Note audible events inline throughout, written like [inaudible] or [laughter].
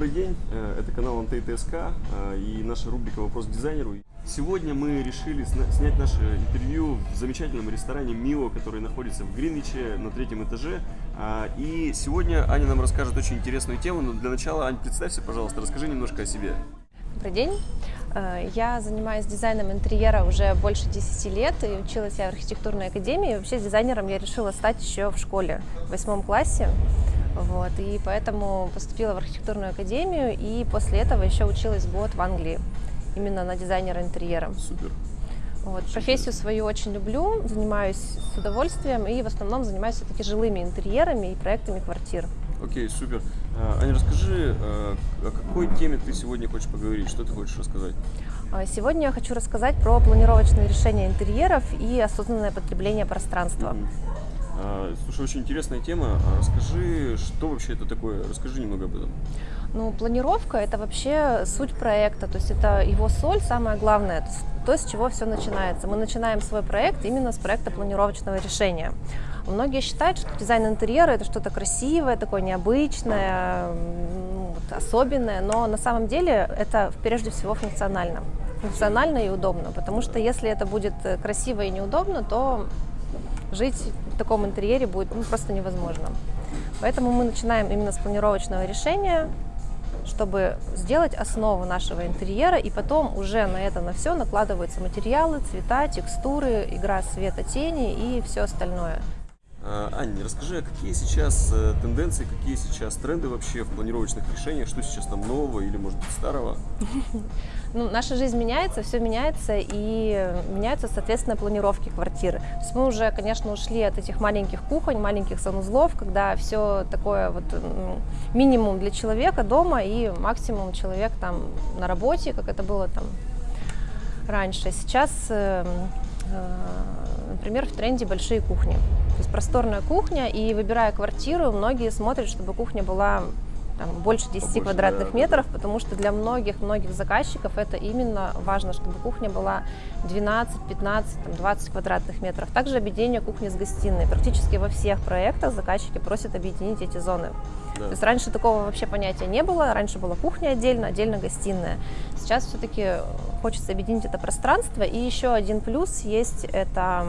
добрый день. Э, Это канал МТТСК э, и наша рубрика «Вопрос дизайнеру». Сегодня мы решили снять наше интервью в замечательном ресторане «Мио», который находится в Гринвиче на третьем этаже. А, И сегодня Аня нам расскажет очень интересную тему, но для начала, Ань, представься, пожалуйста, расскажи немножко о себе. Добрый день. Э, Я занимаюсь дизайном интерьера уже больше 10 лет и училась я в архитектурной академии. Вообще дизайнером я решила стать еще в школе, в восьмом классе. Вот, и поэтому поступила в архитектурную академию и после этого еще училась год в Англии именно на дизайнера интерьера. Супер. Вот, профессию свою очень люблю, занимаюсь с удовольствием и в основном занимаюсь все-таки жилыми интерьерами и проектами квартир. Окей, супер. А, Аня, расскажи, э, о какой теме ты сегодня хочешь поговорить? Что ты хочешь рассказать? А Сегодня я хочу рассказать про планировочные решения интерьеров и осознанное потребление пространства. Мгм. А, Слушай, очень интересная тема. А Расскажи, что вообще это такое? Расскажи немного об этом. Ну, планировка – это вообще суть проекта, то есть это его соль, самое главное, то, с чего все начинается. Мы начинаем свой проект именно с проекта планировочного решения. Многие считают, что дизайн интерьера – это что-то красивое, такое необычное, особенное, но на самом деле это прежде всего функционально. Функционально и удобно, потому что если это будет э, красиво и неудобно, то жить таком интерьере будет ну, просто невозможно. Поэтому мы начинаем именно с планировочного решения, чтобы сделать основу нашего интерьера, и потом уже на это на все накладываются материалы, цвета, текстуры, игра света, тени и все остальное. А, Аня, расскажи, а какие сейчас э, тенденции, какие сейчас тренды вообще в планировочных решениях? Что сейчас там нового или, может быть, старого? [laughs] Ну, наша жизнь меняется, все меняется, и меняются, соответственно, планировки квартиры. То есть мы уже, конечно, ушли от этих маленьких кухонь, маленьких санузлов, когда все такое вот минимум для человека дома и максимум человек там на работе, как это было там раньше. Сейчас, э, э, например, в тренде большие кухни. То есть просторная кухня, и выбирая квартиру, многие смотрят, чтобы кухня была там, больше 10 Побольше, квадратных да, да, метров, потому что для многих-многих заказчиков это именно важно, чтобы кухня была 12, 15, там, 20 квадратных метров. Также объединение кухни с гостиной. Практически во всех проектах заказчики просят объединить эти зоны. Да. То есть раньше такого вообще понятия не было, раньше была кухня отдельно, отдельно гостиная. Сейчас все-таки хочется объединить это пространство. И еще один плюс есть это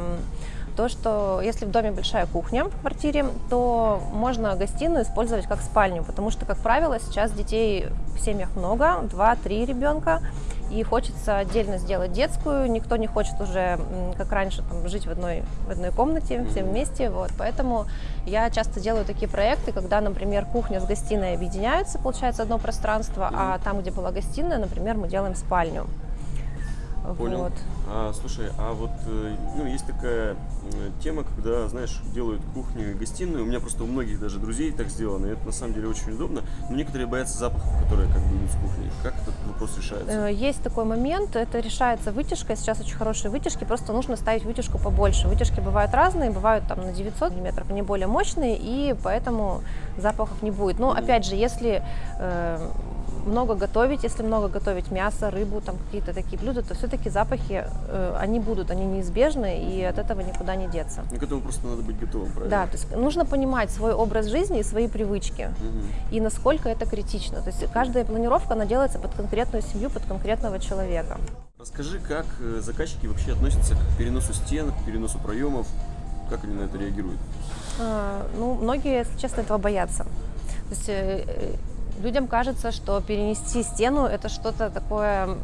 то, что если в доме большая кухня в квартире, то можно гостиную использовать как спальню, потому что, как правило, сейчас детей в семьях много, 2-3 ребенка, и хочется отдельно сделать детскую, никто не хочет уже, как раньше, там, жить в одной, в одной комнате, все вместе, вот, поэтому я часто делаю такие проекты, когда, например, кухня с гостиной объединяются, получается одно пространство, а там, где была гостиная, например, мы делаем спальню. Понял. Вот. А, слушай, а вот э, ну, есть такая э, тема, когда, знаешь, делают кухню и гостиную. У меня просто у многих даже друзей так сделано, и это на самом деле очень удобно. Но некоторые боятся запахов, которые как бы идут с кухни. Как этот вопрос решается? Э, Есть такой момент, это решается вытяжкой, сейчас очень хорошие вытяжки, просто нужно ставить вытяжку побольше. Вытяжки бывают разные, бывают там на 900 мм, они более мощные, и поэтому запахов не будет. Но опять же, если э, много готовить, если много готовить мясо, рыбу, там какие-то такие блюда, то все-таки запахи, э, они будут, они неизбежны, и от этого никуда не деться. Ну, к этому просто надо быть готовым, правильно? Да, то есть нужно понимать свой образ жизни и свои привычки Мгм. и насколько это критично. То есть каждая планировка, она делается под конкретную семью, под конкретного человека. Расскажи, как э, заказчики вообще относятся к переносу стен, к переносу проемов, как они на это реагируют? А, Ну, многие, если честно, этого боятся. То есть э, людям кажется, что перенести стену это что-то такое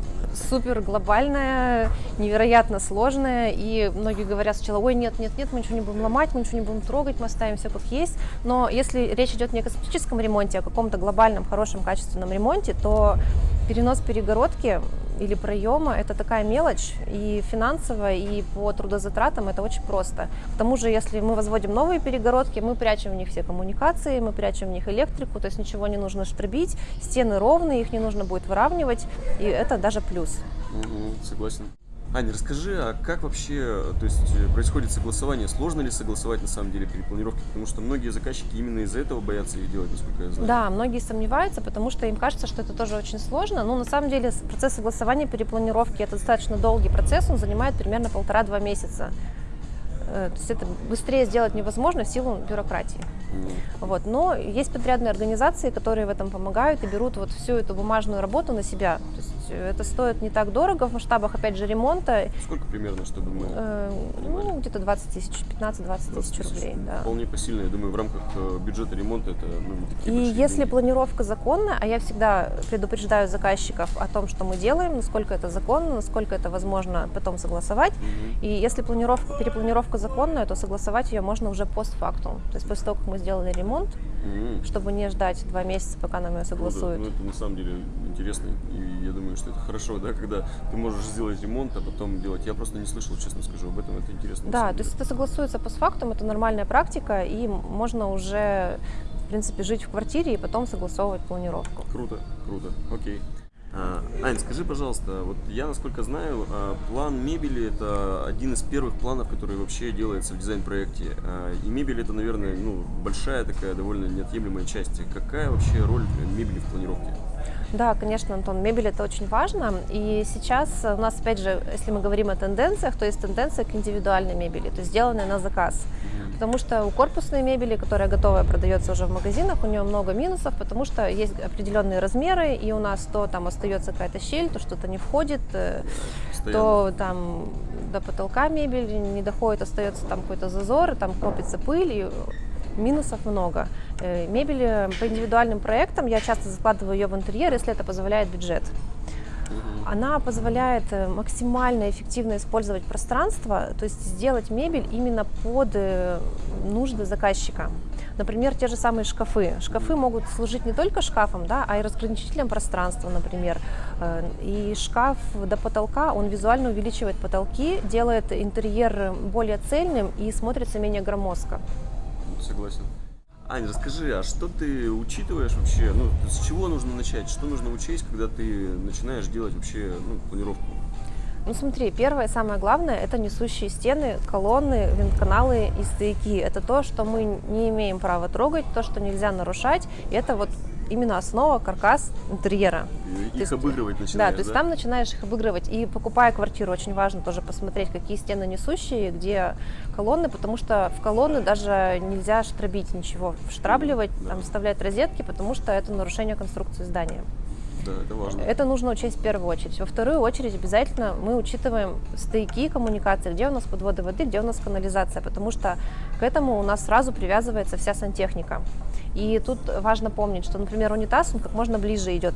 супер глобальное, невероятно сложное. И многие говорят сначала, ой, нет, нет, нет, мы ничего не будем ломать, мы ничего не будем трогать, мы оставим все как есть. Но если речь идет не о косметическом ремонте, а о каком-то глобальном, хорошем, качественном ремонте, то перенос перегородки или проема – это такая мелочь и финансово, и по трудозатратам это очень просто. К тому же, если мы возводим новые перегородки, мы прячем в них все коммуникации, мы прячем в них электрику, то есть ничего не нужно штребить, стены ровные, их не нужно будет выравнивать, и это даже плюс. Мгм, согласен. Аня, расскажи, а как вообще то есть, э, происходит согласование? Сложно ли согласовать на самом деле перепланировки? Потому что многие заказчики именно из-за этого боятся их делать, насколько я знаю. Да, многие сомневаются, потому что им кажется, что это тоже очень сложно. Но на самом деле процесс согласования перепланировки это достаточно долгий процесс, он занимает примерно полтора-два месяца. Э, То есть это быстрее сделать невозможно в силу бюрократии. Вот. Но есть подрядные организации, которые в этом помогают и берут вот всю эту бумажную работу на себя. То есть э, это стоит не так дорого в масштабах, опять же, ремонта. Сколько примерно, чтобы мы Э, ну, где-то 20 тысяч, 15-20 20 тысяч рублей. Да. Вполне посильно, я думаю, в рамках э, бюджета ремонта это ну, такие И если деньги. планировка законная, а я всегда предупреждаю заказчиков о том, что мы делаем, насколько это законно, насколько это возможно потом согласовать. Мгм. И если планировка, перепланировка законная, то согласовать ее можно уже постфактум. То есть после того, как мы сделали ремонт, Мгм. чтобы не ждать два месяца, пока нам ее Круто. согласуют. Ну, это на самом деле интересно, и я думаю, что это хорошо, да, когда ты можешь сделать ремонт, а потом делать. Я просто не слышал, честно скажу, об этом, это интересно. Да, то есть это согласуется постфактум, это нормальная практика, и можно уже, в принципе, жить в квартире и потом согласовывать планировку. Круто, круто, окей. А, Ань, скажи, пожалуйста, вот я, насколько знаю, а, план мебели – это один из первых планов, который вообще делается в дизайн-проекте. А, И мебель – это, наверное, ну, большая такая, довольно неотъемлемая часть. Какая вообще роль мебели в планировке? Да, конечно, Антон, мебель это очень важно. И сейчас у нас, опять же, если мы говорим о тенденциях, то есть тенденция к индивидуальной мебели, то есть сделанной на заказ. Потому что у корпусной мебели, которая готовая, продается уже в магазинах, у нее много минусов, потому что есть определенные размеры, и у нас то там остается какая-то щель, то что-то не входит, э, Постоянно. то там до потолка мебель не доходит, остается там какой-то зазор, там копится пыль, и минусов много. Э, Мебель по индивидуальным проектам, я часто закладываю ее в интерьер, если это позволяет бюджет. Она позволяет э, максимально эффективно использовать пространство, то есть сделать мебель именно под э, нужды заказчика. Например, те же самые шкафы. Шкафы могут служить не только шкафом, да, а и разграничителем пространства, например. Э, И шкаф до потолка, он визуально увеличивает потолки, делает интерьер более цельным и смотрится менее громоздко. Согласен. Ань, расскажи, а что ты учитываешь вообще? Ну, с чего нужно начать? Что нужно учесть, когда ты начинаешь делать вообще ну, планировку? Ну смотри, первое, самое главное, это несущие стены, колонны, вентканалы и стояки. Это то, что мы не имеем права трогать, то, что нельзя нарушать. И это вот именно основа, каркас интерьера. И То Их есть, обыгрывать Да, начинаешь, то есть там начинаешь их обыгрывать. И покупая квартиру, очень важно тоже посмотреть, какие стены несущие, где колонны, потому что в колонны даже нельзя штробить ничего, штрабливать, Да. там, вставлять розетки, потому что это нарушение конструкции здания. Да, это важно. Это нужно учесть в первую очередь. Во вторую очередь обязательно мы учитываем стояки коммуникации, где у нас подводы воды, где у нас канализация, потому что к этому у нас сразу привязывается вся сантехника. И тут важно помнить, что, например, унитаз, он как можно ближе идет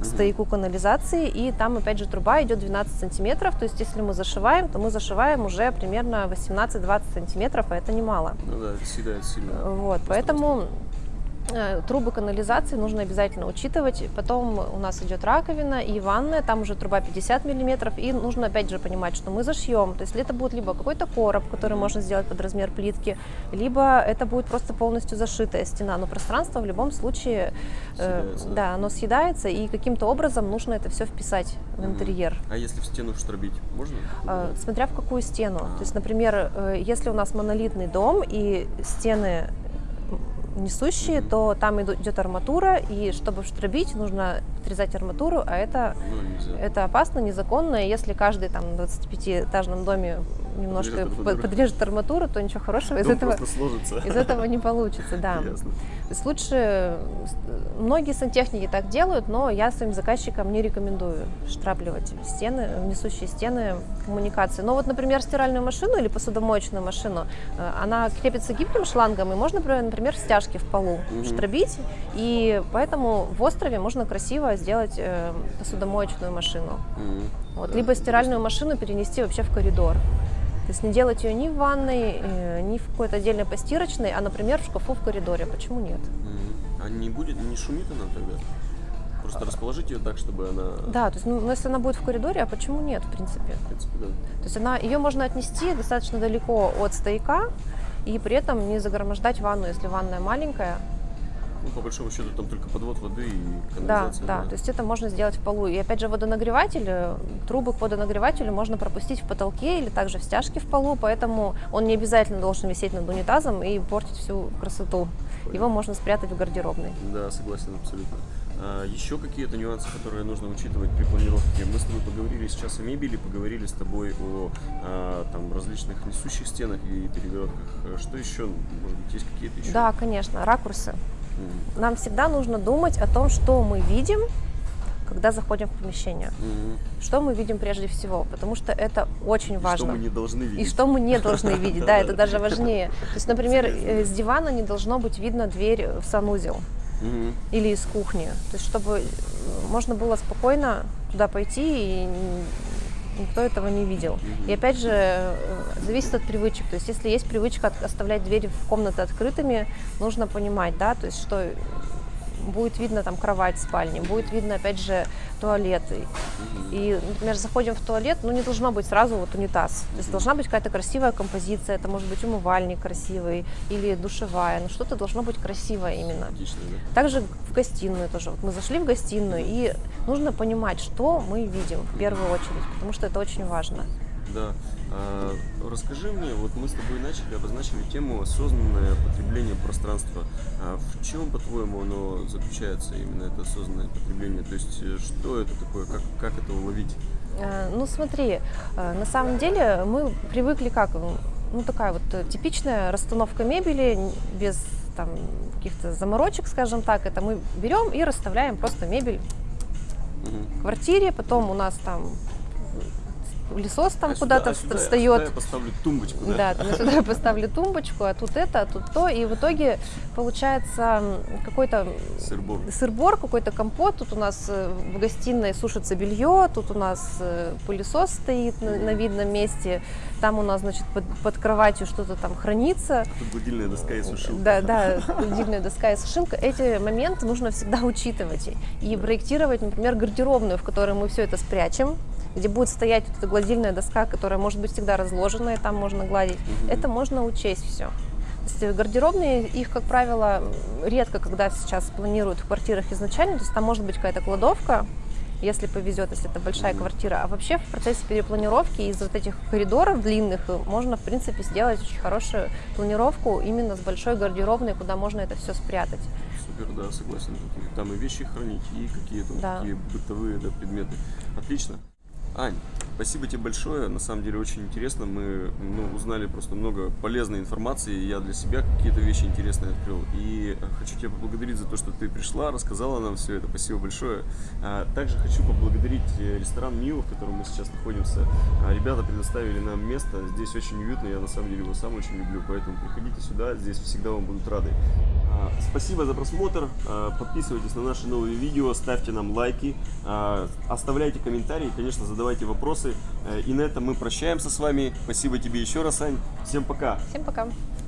к стояку канализации, и там, опять же, труба идет 12 сантиметров, то есть если мы зашиваем, то мы зашиваем уже примерно 18-20 сантиметров, а это немало. Ну да, это съедает сильно. Вот, поэтому э, трубы канализации нужно обязательно учитывать. Потом у нас идет раковина и ванная, там уже труба 50 миллиметров, и нужно опять же понимать, что мы зашьем. То есть это будет либо какой-то короб, который можно сделать под размер плитки, либо это будет просто полностью зашитая стена. Но пространство в любом случае, э, Съедается, да? да, оно съедается, и каким-то образом нужно это все вписать в интерьер. А если в стену штробить, можно? Э, Смотря в какую стену. А. То есть, например, э, если у нас монолитный дом и стены несущие, то там идет арматура, и чтобы штробить, нужно отрезать арматуру, а это, Ну, это опасно, незаконно, и если каждый там в 25-этажном доме немножко Подрежет подрежет арматуру, то ничего хорошего из этого, сложится. из этого не получится, да. Ясно. То есть лучше, многие сантехники так делают, но я своим заказчикам не рекомендую штрапливать стены, несущие стены коммуникации. Но вот, например, стиральную машину или посудомоечную машину, э, она крепится гибким шлангом, и можно, например, стяжки в полу Мгм. штробить, и поэтому в острове можно красиво сделать э, посудомоечную машину. Мгм. Вот, Да, либо стиральную машину перенести вообще в коридор. То есть не делать ее ни в ванной, э, ни в какой-то отдельной постирочной, а, например, в шкафу в коридоре. Почему нет? А не будет, не шумит она тогда? Просто расположить ее так, чтобы она, Да, то есть, ну, если она будет в коридоре, а почему нет, в принципе? в принципе, да. То есть она, ее можно отнести достаточно далеко от стояка и при этом не загромождать ванну, если ванная маленькая. Ну, по большому счету, там только подвод воды и Да, канализация. да, то есть это можно сделать в полу. И опять же водонагреватель, э, трубы к водонагревателю можно пропустить в потолке или также в стяжке в полу, поэтому он не обязательно должен висеть над унитазом и портить всю красоту. Его можно спрятать в гардеробной. Да, согласен абсолютно. А, Еще какие-то нюансы, которые нужно учитывать при планировке. Мы с тобой поговорили сейчас о мебели, поговорили с тобой о а, там, различных несущих стенах и перегородках. А Что еще? Может быть, есть какие-то еще? Да, конечно, ракурсы. Мгм. Нам всегда нужно думать о том, что мы видим, когда заходим в помещение. Мгм. Что мы видим прежде всего, потому что это очень И важно. Что мы не должны видеть. И что мы не должны видеть, да, это даже важнее. То есть, например, э, с дивана не должно быть видно дверь в санузел или из кухни. То есть, чтобы э, можно было спокойно туда пойти и никто этого не видел. И опять же, э, зависит от привычек. То есть, если есть привычка оставлять двери в комнаты открытыми, нужно понимать, да, то есть, что будет видно там кровать в спальне, будет видно, опять же, туалет. И- например, заходим в туалет, ну не должно быть сразу вот унитаз. То есть должна быть какая-то красивая композиция, это может быть умывальник красивый или душевая, но что-то должно быть красивое именно. Да? Также в гостиную тоже. Вот мы зашли в гостиную, и нужно понимать, что мы видим в первую очередь, потому что это очень важно. Да. А, расскажи мне, вот мы с тобой начали, обозначили тему осознанное потребление пространства. А в чем, по-твоему, оно заключается, именно это осознанное потребление? То есть, э, что это такое, как, как это уловить? Э, Ну смотри, э, на самом деле мы привыкли как, ну такая вот типичная расстановка мебели без там каких-то заморочек, скажем так, это мы берем и расставляем просто мебель в квартире, потом у нас там пылесос там А сюда- куда-то а сюда- а встает. сюда я поставлю тумбочку, да? Да, там я сюда [laughs] поставлю тумбочку, а тут это, а тут то, и в итоге получается какой-то Сыр-бор. сыр-бор, какой-то компот. Тут у нас э, в гостиной сушится белье, тут у нас э, пылесос стоит на, на видном месте, там у нас, значит, под, под кроватью что-то там хранится. Тут гладильная доска и сушилка. Да, да, гладильная доска и сушилка. Эти моменты нужно всегда учитывать и проектировать, например, гардеробную, в которой мы все это спрячем где будет стоять вот эта гладильная доска, которая может быть всегда разложена, и там можно гладить. Мгм. Это можно учесть все. То есть гардеробные, их, как правило, редко когда сейчас планируют в квартирах изначально, то есть там может быть какая-то кладовка, если повезет, если это большая квартира. А вообще в процессе перепланировки из вот этих коридоров длинных э, можно, в принципе, сделать очень хорошую планировку именно с большой гардеробной, куда можно это все спрятать. Супер, да, согласен. Там и вещи хранить, и какие-то Да. такие бытовые да, предметы. Отлично. Ань, спасибо тебе большое. На самом деле очень интересно. Мы ну, узнали просто много полезной информации. Я для себя какие-то вещи интересные открыл. И хочу тебя поблагодарить за то, что ты пришла, рассказала нам все это. Спасибо большое. А, Также хочу поблагодарить э, ресторан Мио, в котором мы сейчас находимся. А, Ребята предоставили нам место. Здесь очень уютно. Я на самом деле его сам очень люблю. Поэтому приходите сюда. Здесь всегда вам будут рады. А, Спасибо за просмотр. А, Подписывайтесь на наши новые видео, ставьте нам лайки, а, оставляйте комментарии, конечно, задавайте вопросы. Э, И на этом мы прощаемся с вами. Спасибо тебе еще раз, Ань. Всем пока. Всем пока!